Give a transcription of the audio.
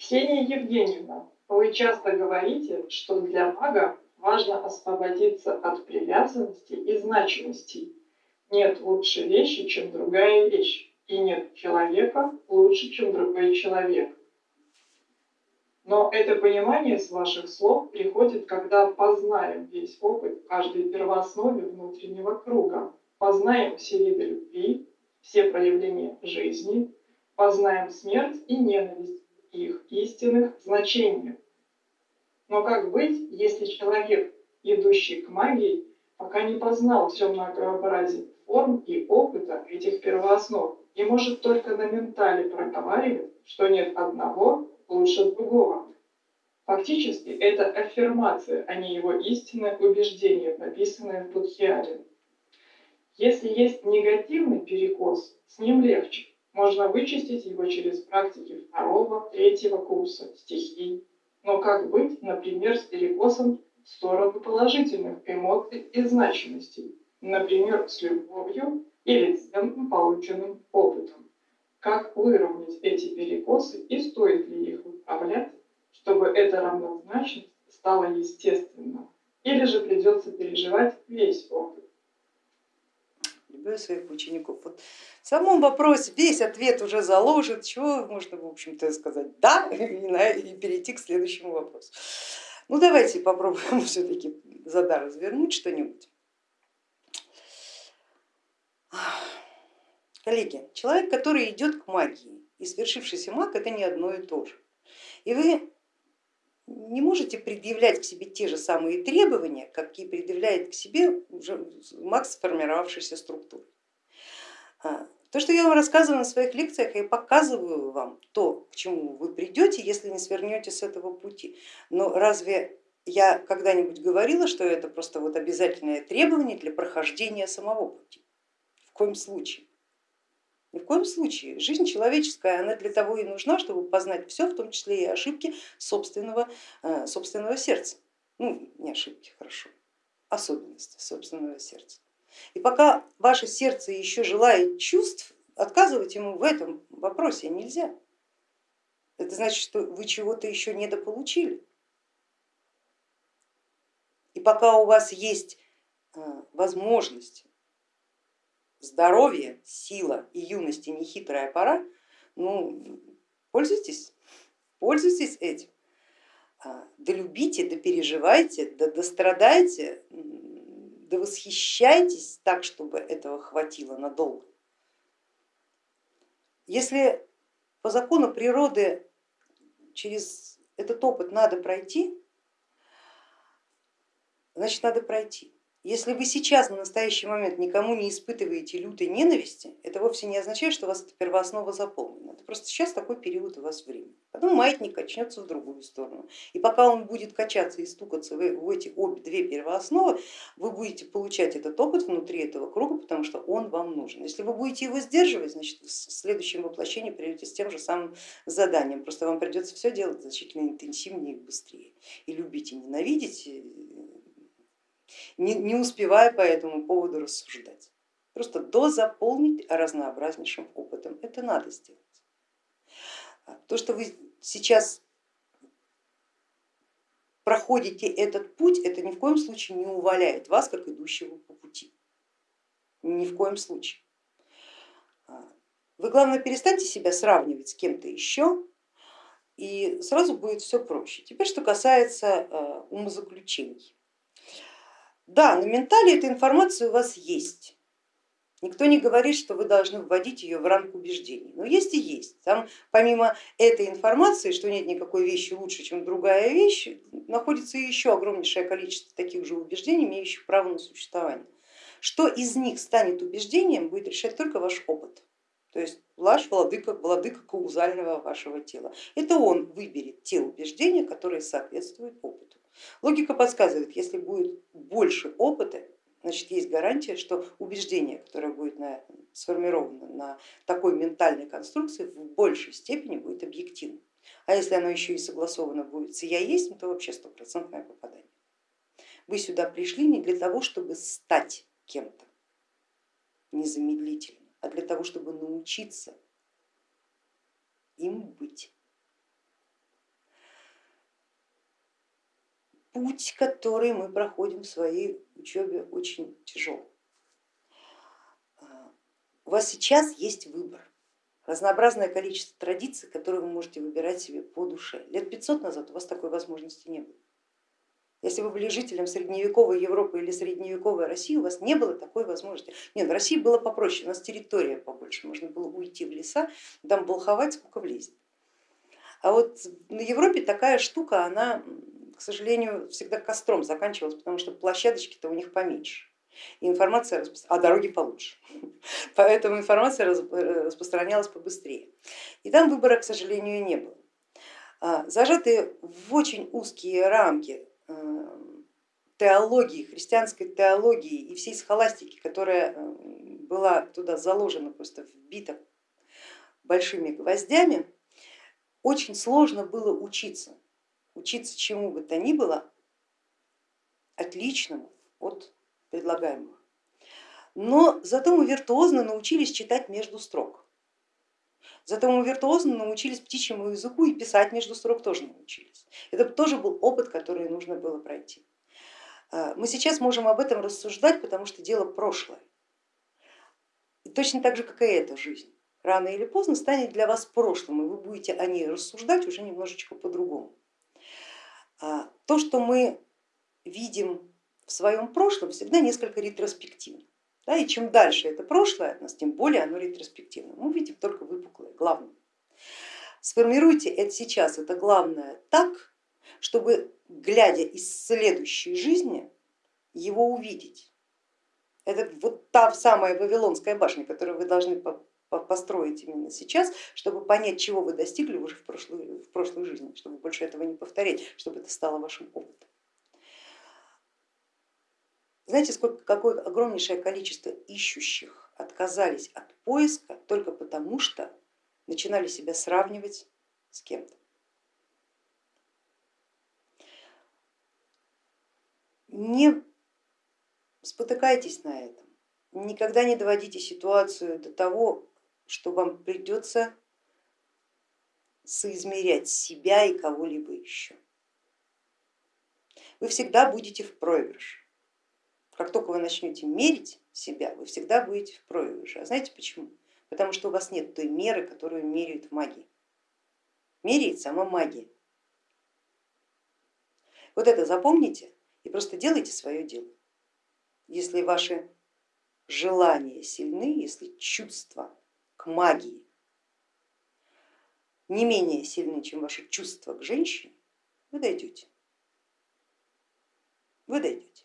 Ксения Евгеньевна, вы часто говорите, что для мага важно освободиться от привязанности и значимостей. Нет лучше вещи, чем другая вещь, и нет человека лучше, чем другой человек. Но это понимание с ваших слов приходит, когда познаем весь опыт каждой первооснове внутреннего круга, познаем все виды любви, все проявления жизни, познаем смерть и ненависть их истинных значениях. Но как быть, если человек, идущий к магии, пока не познал все многообразие форм и опыта этих первооснов, и может только на ментале проговаривать, что нет одного лучше другого. Фактически это аффирмация, а не его истинное убеждение, написанное в Будхиаре. Если есть негативный перекос, с ним легче. Можно вычистить его через практики второго, третьего курса стихий. Но как быть, например, с перекосом в сторону положительных эмоций и значимостей, например, с любовью или ценным полученным опытом? Как выровнять эти перекосы и стоит ли их выправлять, чтобы эта равнозначность стала естественна? Или же придется переживать весь опыт? Люблю своих учеников. Вот в самом вопросе весь ответ уже заложен, чего можно, в общем-то, сказать да и, перейти к следующему вопросу. Ну давайте попробуем все-таки зада развернуть что-нибудь. Коллеги, человек, который идет к магии и свершившийся маг, это не одно и то же. И вы не можете предъявлять к себе те же самые требования, какие предъявляет к себе уже маг сформировавшейся структуры. А, то, что я вам рассказываю на своих лекциях, я показываю вам то, к чему вы придете, если не свернете с этого пути. Но разве я когда-нибудь говорила, что это просто вот обязательное требование для прохождения самого пути? В коем случае. Ни в коем случае. Жизнь человеческая, она для того и нужна, чтобы познать все, в том числе и ошибки собственного, э, собственного сердца. Ну, не ошибки, хорошо, особенности собственного сердца. И пока ваше сердце еще желает чувств, отказывать ему в этом вопросе нельзя. Это значит, что вы чего-то еще недополучили. И пока у вас есть э, возможность здоровье, сила и юность и нехитрая пора, ну, пользуйтесь, пользуйтесь этим. Да любите, да переживайте, да дострадайте, да восхищайтесь так, чтобы этого хватило надолго. Если по закону природы через этот опыт надо пройти, значит надо пройти. Если вы сейчас на настоящий момент никому не испытываете лютой ненависти, это вовсе не означает, что у вас эта первооснова заполнена. Это просто сейчас такой период у вас времени. Потом маятник качнется в другую сторону. И пока он будет качаться и стукаться в эти обе две первоосновы, вы будете получать этот опыт внутри этого круга, потому что он вам нужен. Если вы будете его сдерживать, значит в следующем воплощении придете с тем же самым заданием. Просто вам придется все делать значительно интенсивнее и быстрее. И любить и ненавидеть не, не успевая по этому поводу рассуждать. Просто дозаполнить разнообразнейшим опытом, это надо сделать. А то, что вы сейчас проходите этот путь, это ни в коем случае не уваляет вас, как идущего по пути. Ни в коем случае. А, вы, главное, перестаньте себя сравнивать с кем-то еще, и сразу будет все проще. Теперь, что касается а, умозаключений. Да, на ментале эта информация у вас есть. Никто не говорит, что вы должны вводить ее в ранг убеждений, но есть и есть. Там помимо этой информации, что нет никакой вещи лучше, чем другая вещь, находится еще огромнейшее количество таких же убеждений, имеющих право на существование. Что из них станет убеждением, будет решать только ваш опыт. То есть ваш владыка, владыка каузального вашего тела. Это он выберет те убеждения, которые соответствуют опыту. Логика подсказывает, если будет больше опыта, значит есть гарантия, что убеждение, которое будет на, сформировано на такой ментальной конструкции, в большей степени будет объективным. А если оно еще и согласовано будет с я есть, то вообще стопроцентное попадание. Вы сюда пришли не для того, чтобы стать кем-то незамедлительно, а для того, чтобы научиться им быть. Путь, который мы проходим в своей учебе, очень тяжелый. У вас сейчас есть выбор, разнообразное количество традиций, которые вы можете выбирать себе по душе. Лет 500 назад у вас такой возможности не было. Если вы были жителем средневековой Европы или средневековой России, у вас не было такой возможности. Нет, в России было попроще, у нас территория побольше, можно было уйти в леса, там болховать сколько влезет. А вот на Европе такая штука, она, к сожалению, всегда костром заканчивалась, потому что площадочки-то у них поменьше. И информация, а дороги получше, поэтому информация распространялась побыстрее. И там выбора, к сожалению, не было. А, зажатые в очень узкие рамки э, теологии, христианской теологии и всей схоластики, которая э, была туда заложена, просто вбита большими гвоздями, очень сложно было учиться, учиться чему бы то ни было отличному от предлагаемого. Но зато мы виртуозно научились читать между строк. Зато мы виртуозно научились птичьему языку и писать между строк тоже научились. Это тоже был опыт, который нужно было пройти. А, мы сейчас можем об этом рассуждать, потому что дело прошлое. И точно так же, как и эта жизнь рано или поздно станет для вас прошлым, и вы будете о ней рассуждать уже немножечко по-другому. А, то, что мы видим в своем прошлом, всегда несколько ретроспективно. Да, и чем дальше это прошлое от нас, тем более оно ретроспективно. Мы видим только выпуклое, главное. Сформируйте это сейчас, это главное так, чтобы глядя из следующей жизни его увидеть. Это вот та самая Вавилонская башня, которую вы должны построить именно сейчас, чтобы понять, чего вы достигли уже в прошлой, в прошлой жизни, чтобы больше этого не повторять, чтобы это стало вашим опытом. Знаете, сколько, какое огромнейшее количество ищущих отказались от поиска только потому, что начинали себя сравнивать с кем-то. Не спотыкайтесь на этом, никогда не доводите ситуацию до того, что вам придется соизмерять себя и кого-либо еще. Вы всегда будете в проигрыше. Как только вы начнете мерить себя, вы всегда будете в проигрыше. А знаете почему? Потому что у вас нет той меры, которую меряют магии. Меряет сама магия. Вот это запомните и просто делайте свое дело. Если ваши желания сильны, если чувства к магии не менее сильны, чем ваши чувства к женщине, вы дойдете. Вы дойдете.